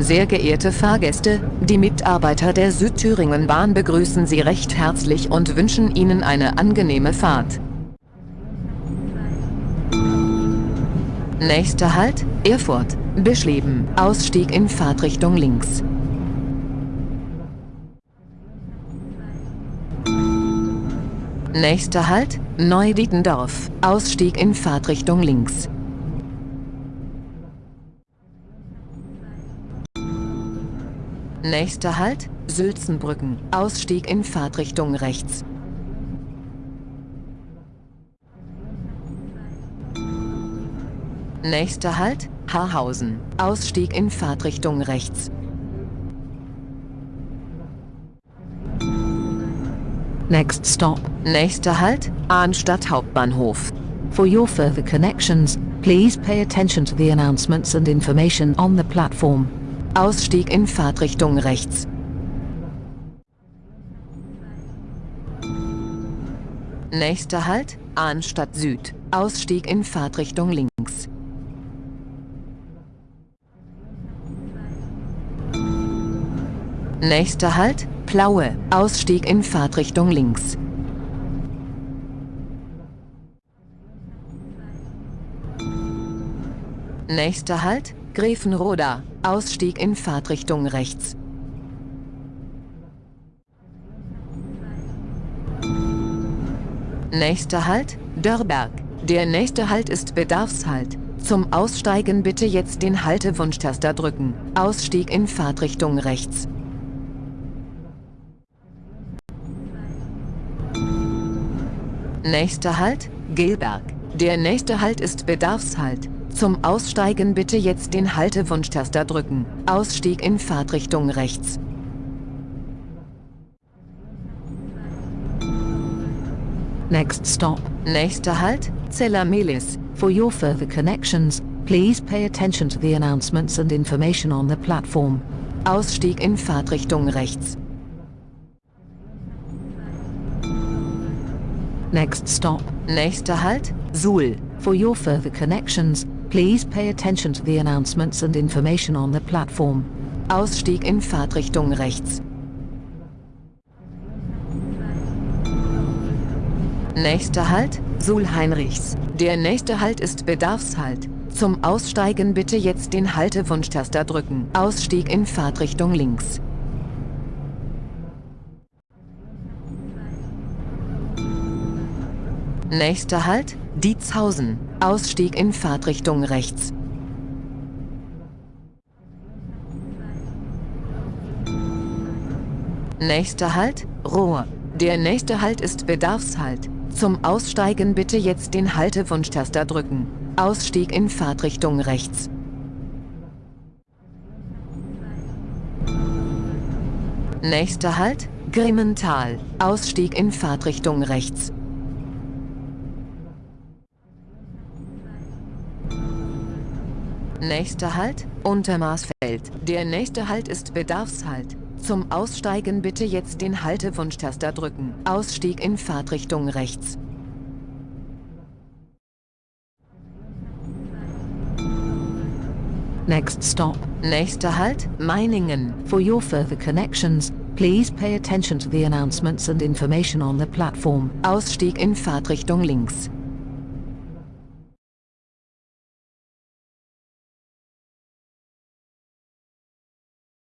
Sehr geehrte Fahrgäste, die Mitarbeiter der Südthüringen-Bahn begrüßen Sie recht herzlich und wünschen Ihnen eine angenehme Fahrt. Nächster Halt, Erfurt, Bischleben, Ausstieg in Fahrtrichtung links. Nächster Halt, Neudietendorf, Ausstieg in Fahrtrichtung links. Nächster Halt, Sülzenbrücken, Ausstieg in Fahrtrichtung rechts. Nächster Halt, Haarhausen, Ausstieg in Fahrtrichtung rechts. Next stop. Nächster Halt, Arnstadt Hauptbahnhof. For your further connections, please pay attention to the announcements and information on the platform. Ausstieg in Fahrtrichtung rechts. Nächster Halt, Arnstadt Süd. Ausstieg in Fahrtrichtung links. Nächster Halt, Plaue. Ausstieg in Fahrtrichtung links. Nächster Halt, Gräfenroda. Ausstieg in Fahrtrichtung rechts. Nächster Halt, Dörrberg. Der nächste Halt ist Bedarfshalt. Zum Aussteigen bitte jetzt den Haltewunschtaster drücken. Ausstieg in Fahrtrichtung rechts. Nächster Halt, Gelberg. Der nächste Halt ist Bedarfshalt. Zum Aussteigen bitte jetzt den Haltewunschtaster drücken. Ausstieg in Fahrtrichtung rechts. Next stop. Nächster Halt, Zellermelis. For your further connections, please pay attention to the announcements and information on the platform. Ausstieg in Fahrtrichtung rechts. Next stop. Nächster Halt, Suhl. For your further connections, please pay attention to the announcements and information on the platform. Ausstieg in Fahrtrichtung rechts. Nächster Halt, Suhl-Heinrichs. Der nächste Halt ist Bedarfshalt. Zum Aussteigen bitte jetzt den Haltewunschtaster drücken. Ausstieg in Fahrtrichtung links. Nächster Halt, Dietzhausen. Ausstieg in Fahrtrichtung rechts. Nächster Halt, Rohr. Der nächste Halt ist Bedarfshalt. Zum Aussteigen bitte jetzt den Haltewunschtaster drücken. Ausstieg in Fahrtrichtung rechts. Nächster Halt, Grimmental. Ausstieg in Fahrtrichtung rechts. Nächster Halt, Untermaßfeld. Der nächste Halt ist Bedarfshalt. Zum Aussteigen bitte jetzt den Haltewunschtaster drücken. Ausstieg in Fahrtrichtung rechts. Next stop. Nächster Halt, Meiningen. For your further connections, please pay attention to the announcements and information on the platform. Ausstieg in Fahrtrichtung links.